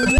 Wow.